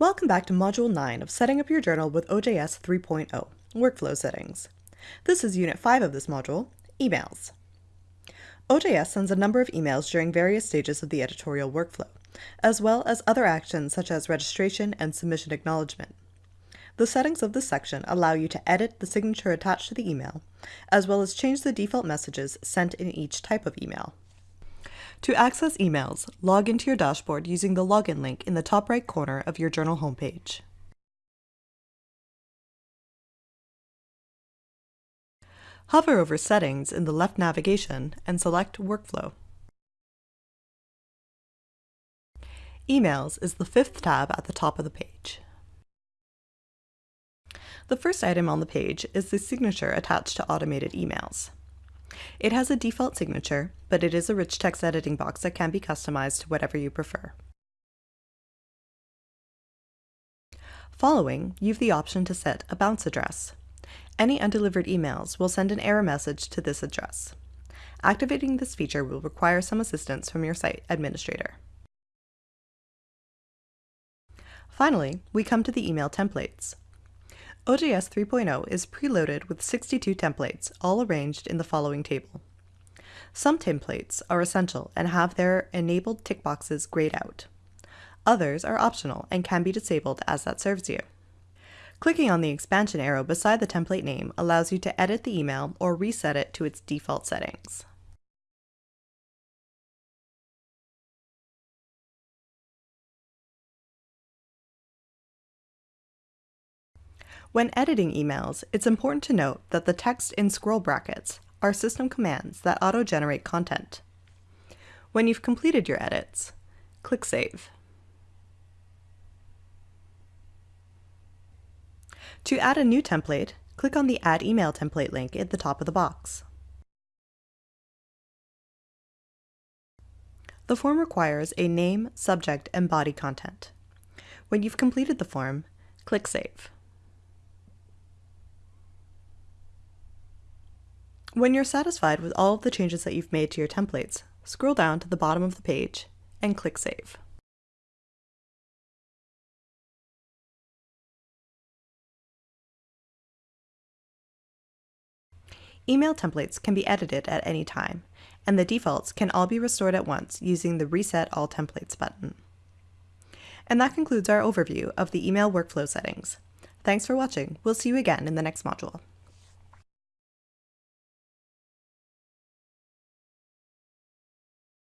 Welcome back to Module 9 of Setting Up Your Journal with OJS 3.0, Workflow Settings. This is Unit 5 of this module, Emails. OJS sends a number of emails during various stages of the editorial workflow, as well as other actions such as registration and submission acknowledgement. The settings of this section allow you to edit the signature attached to the email, as well as change the default messages sent in each type of email. To access emails, log into your dashboard using the login link in the top right corner of your journal homepage. Hover over Settings in the left navigation and select Workflow. Emails is the fifth tab at the top of the page. The first item on the page is the signature attached to automated emails. It has a default signature, but it is a rich text editing box that can be customized to whatever you prefer. Following, you have the option to set a bounce address. Any undelivered emails will send an error message to this address. Activating this feature will require some assistance from your site administrator. Finally, we come to the email templates. OJS 3.0 is preloaded with 62 templates, all arranged in the following table. Some templates are essential and have their enabled tick boxes grayed out. Others are optional and can be disabled as that serves you. Clicking on the expansion arrow beside the template name allows you to edit the email or reset it to its default settings. When editing emails, it's important to note that the text in scroll brackets are system commands that auto-generate content. When you've completed your edits, click Save. To add a new template, click on the Add Email Template link at the top of the box. The form requires a name, subject, and body content. When you've completed the form, click Save. When you're satisfied with all of the changes that you've made to your templates, scroll down to the bottom of the page and click Save. Email templates can be edited at any time, and the defaults can all be restored at once using the Reset All Templates button. And that concludes our overview of the email workflow settings. Thanks for watching. We'll see you again in the next module.